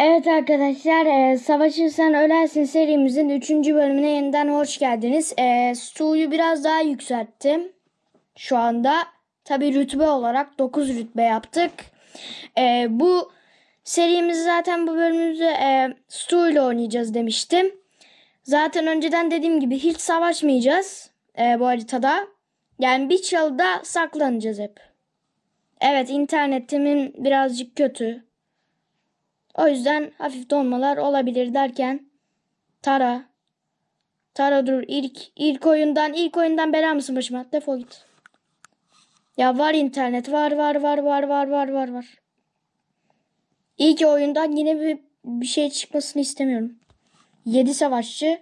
Evet arkadaşlar, e, Savaşırsan Ölersin serimizin 3. bölümüne yeniden hoş geldiniz. E, Stu'yu biraz daha yükselttim. Şu anda tabi rütbe olarak 9 rütbe yaptık. E, bu serimizi zaten bu bölümümüzü e, Stu ile oynayacağız demiştim. Zaten önceden dediğim gibi hiç savaşmayacağız e, bu haritada. Yani bir çalıda saklanacağız hep. Evet internetimin birazcık kötü. O yüzden hafif donmalar olabilir derken Tara Tara dur ilk ilk oyundan ilk oyundan bela mısın başıma? Defol git. Ya var internet var var var var var var var var. İlk oyundan yine bir, bir şey çıkmasını istemiyorum. 7 savaşçı.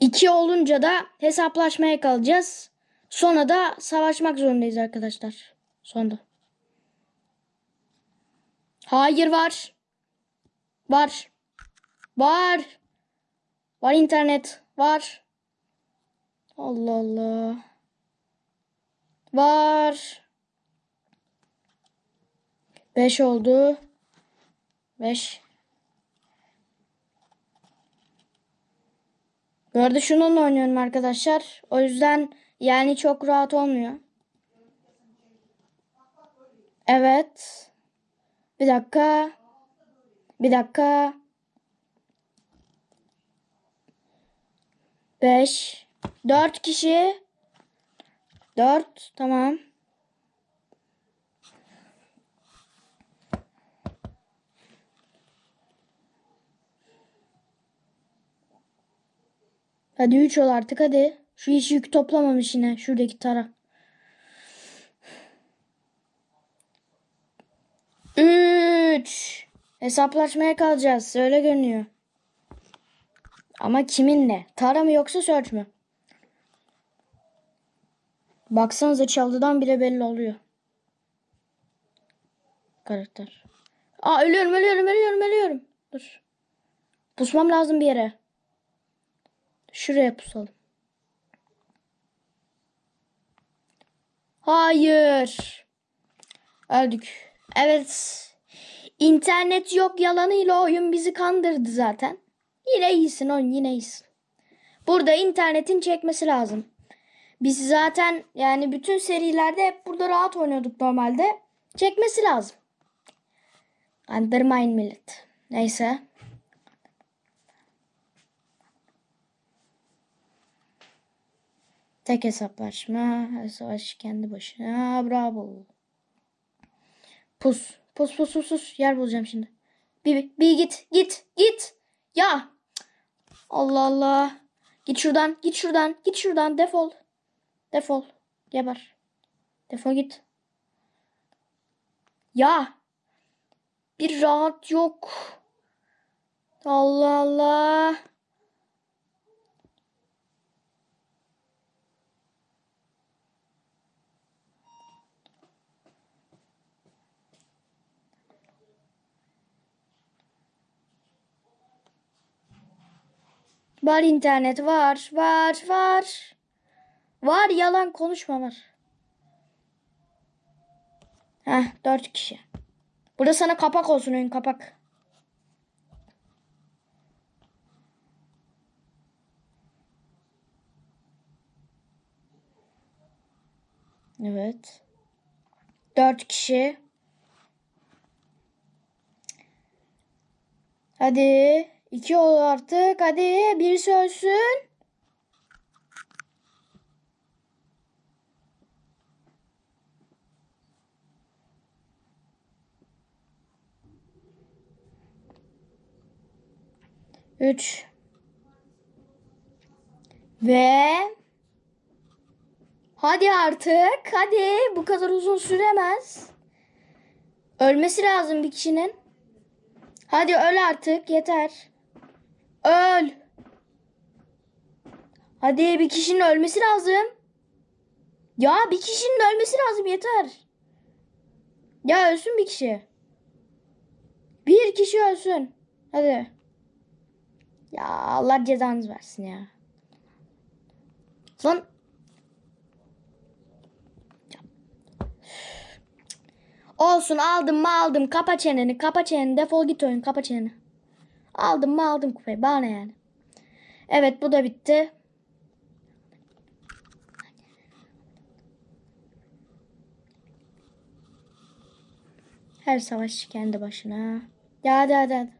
2 olunca da hesaplaşmaya kalacağız. Sonra da savaşmak zorundayız arkadaşlar. Sonda. Hayır var. Var. Var. Var internet. Var. Allah Allah. Var. 5 oldu. 5. Bu arada şununla oynuyorum arkadaşlar. O yüzden yani çok rahat olmuyor. Evet. Bir dakika. Bir dakika. 5 4 kişi 4 tamam. Hadi 3 ol artık hadi. Şu iş yük toplamamış yine şuradaki taraf. 3. Hesaplaşmaya kalacağız. Öyle görünüyor. Ama kiminle? Tara mı yoksa Search mü? Baksanıza çaldıdan bile belli oluyor. Karakter. Aa ölüyorum ölüyorum ölüyorum ölüyorum. Dur. Pusmam lazım bir yere. Şuraya pusalım. Hayır. Öldük. Evet. İnternet yok yalanıyla oyun bizi kandırdı zaten. Yine iyisin oyun yine iyisin. Burada internetin çekmesi lazım. Biz zaten yani bütün serilerde hep burada rahat oynuyorduk normalde. Çekmesi lazım. Kandırmayın millet. Neyse. Tek hesaplaşma. Savaş kendi başına. Bravo. Pus. Pus pus pus pus. Yer bulacağım şimdi. Bir, bir git. Git. Git. Ya. Allah Allah. Git şuradan. Git şuradan. Git şuradan. Defol. Defol. Geber. Defol git. Ya. Bir rahat yok. Allah Allah. Var internet var var var. Var yalan konuşma var. Heh dört kişi. Burada sana kapak olsun oyun kapak. Evet. Dört kişi. Hadi. İki ol artık. Hadi birisi ölsün. Üç. Ve hadi artık. Hadi bu kadar uzun süremez. Ölmesi lazım bir kişinin. Hadi öl artık yeter. Öl. Hadi bir kişinin ölmesi lazım. Ya bir kişinin ölmesi lazım yeter. Ya ölsün bir kişi. Bir kişi ölsün. Hadi. Ya Allah cezanız versin ya. Son Olsun aldım mı aldım. Kapa çeneni kapa çeneni. Defol git oyun kapa çeneni. Aldım mı aldım kupayı. Bana yani. Evet bu da bitti. Her savaşçı kendi başına. Ya hadi hadi hadi.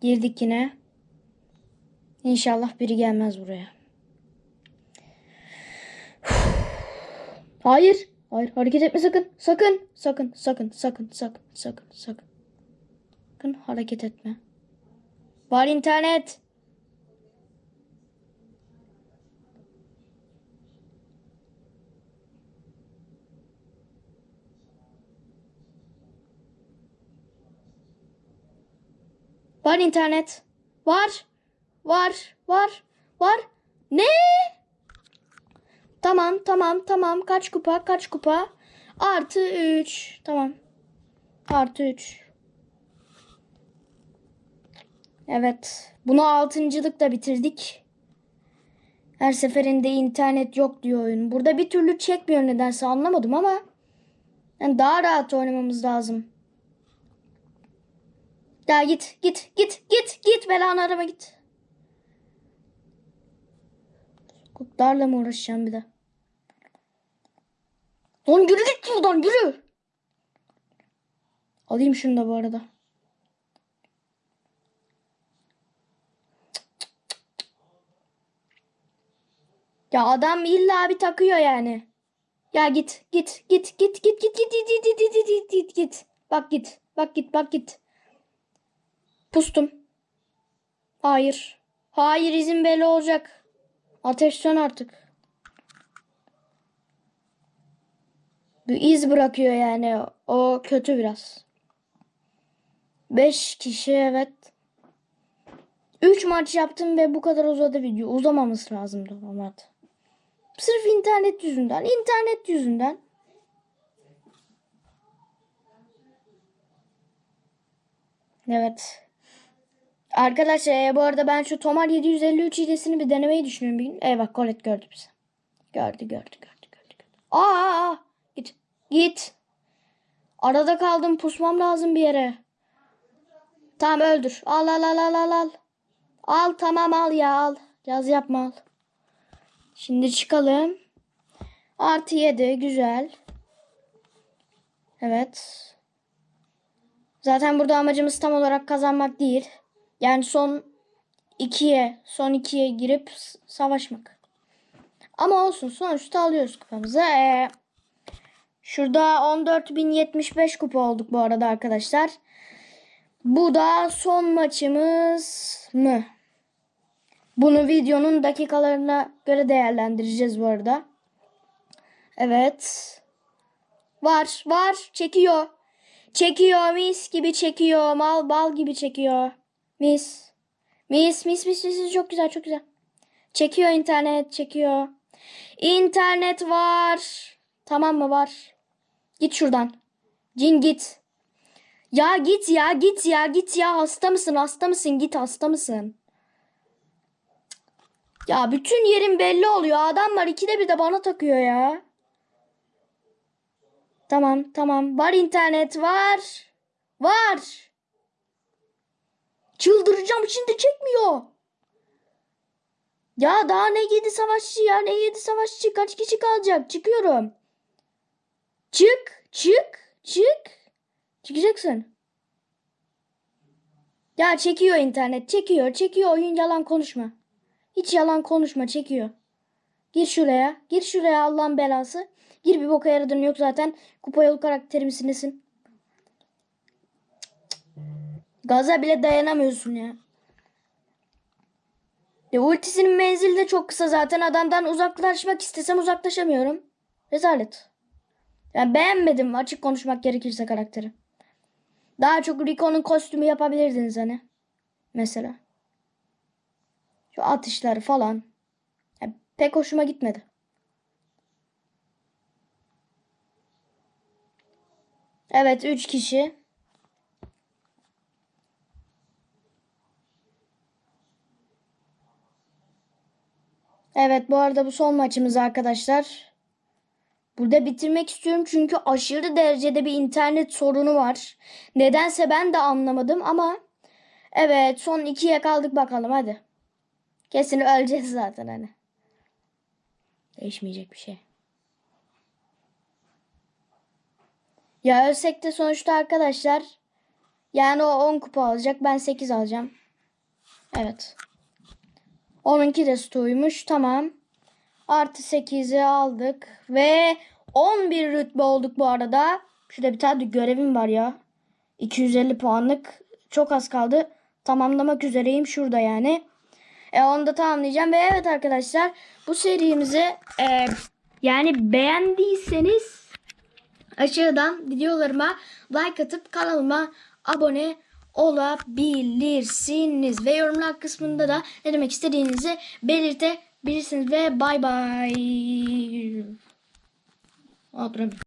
Girdik yine. İnşallah biri gelmez buraya. Hayır. Hayır hareket etme sakın. Sakın. Sakın. Sakın. Sakın. Sakın. Sakın. Sakın. Sakın hareket etme. Var internet. Var internet. Var. Var. Var. Var. Ne? Tamam tamam tamam. Kaç kupa kaç kupa? Artı 3. Tamam. Artı 3. Evet. Bunu altıncılıkla bitirdik. Her seferinde internet yok diyor oyun. Burada bir türlü çekmiyor nedense anlamadım ama yani daha rahat oynamamız lazım. Ya git git git git git belanı arama git. Kurtlarla mı uğraşacağım bir de? Lan yürü git şuradan yürü. Alayım şunu da bu arada. Ya adam illa bir takıyor yani. Ya git git git git git git git git git git git git git. Bak git bak git bak git. Pustum. Hayır. Hayır izin belli olacak. Ateş sön artık. Bir iz bırakıyor yani. O kötü biraz. Beş kişi evet. Üç maç yaptım ve bu kadar uzadı video. Uzamaması lazımdı ama. Sırf internet yüzünden. internet yüzünden. Evet. Arkadaşlar e, bu arada ben şu Tomar 753 hilesini bir denemeyi düşünüyorum bir gün. Eyvah Colette gördü bizi. Gördü gördü gördü gördü. gördü. Aa, aa, git git. Arada kaldım pusmam lazım bir yere. Tamam öldür. Al al al al al al. Al tamam al ya al. Yaz yapma al. Şimdi çıkalım. Artı 7 güzel. Evet. Zaten burada amacımız tam olarak kazanmak değil. Yani son ikiye, son ikiye girip savaşmak. Ama olsun sonuçta alıyoruz kupamızı. Ee, şurada 14.075 kupa olduk bu arada arkadaşlar. Bu da son maçımız mı? Bunu videonun dakikalarına göre değerlendireceğiz bu arada. Evet. Var, var. Çekiyor. Çekiyor mis gibi çekiyor. Mal bal gibi çekiyor. Mis. Mis mis mis mis çok güzel çok güzel. Çekiyor internet çekiyor. İnternet var. Tamam mı var? Git şuradan. Cin git. Ya git ya git ya git ya hasta mısın hasta mısın git hasta mısın? Ya bütün yerim belli oluyor. Adamlar ikide bir de bana takıyor ya. Tamam tamam. Var internet var. Var. Çıldıracağım şimdi çekmiyor. Ya daha ne yedi savaşçı ya ne yedi savaşçı kaç kişi kalacak çıkıyorum. Çık çık çık. Çıkacaksın. Ya çekiyor internet çekiyor çekiyor oyun yalan konuşma. Hiç yalan konuşma çekiyor. Gir şuraya gir şuraya Allah'ın belası. Gir bir boka yaradın yok zaten. Kupa yolu karakteri misin? Gaza bile dayanamıyorsun ya. Ya ultisinin menzili de çok kısa zaten. Adamdan uzaklaşmak istesem uzaklaşamıyorum. Rezalet. Yani beğenmedim açık konuşmak gerekirse karakteri. Daha çok Rico'nun kostümü yapabilirdiniz hani. Mesela. Şu atışları falan. Yani pek hoşuma gitmedi. Evet 3 kişi. Evet bu arada bu son maçımız arkadaşlar. Burada bitirmek istiyorum çünkü aşırı derecede bir internet sorunu var. Nedense ben de anlamadım ama evet son ikiye kaldık bakalım hadi. Kesin öleceğiz zaten hani. Değişmeyecek bir şey. Ya ölsek de sonuçta arkadaşlar yani o 10 kupa alacak ben 8 alacağım. Evet. Onunki de stuymuş tamam. Artı 8'i aldık ve 11 rütbe olduk bu arada. Şurada bir tane görevim var ya. 250 puanlık çok az kaldı. Tamamlamak üzereyim şurada yani. E, onu da tamamlayacağım ve evet arkadaşlar bu serimizi e, yani beğendiyseniz aşağıdan videolarıma like atıp kanalıma abone olabilirsiniz. Ve yorumlar kısmında da ne demek istediğinizi belirtebilirsiniz. Ve bay bay. Aa, duramıyorum.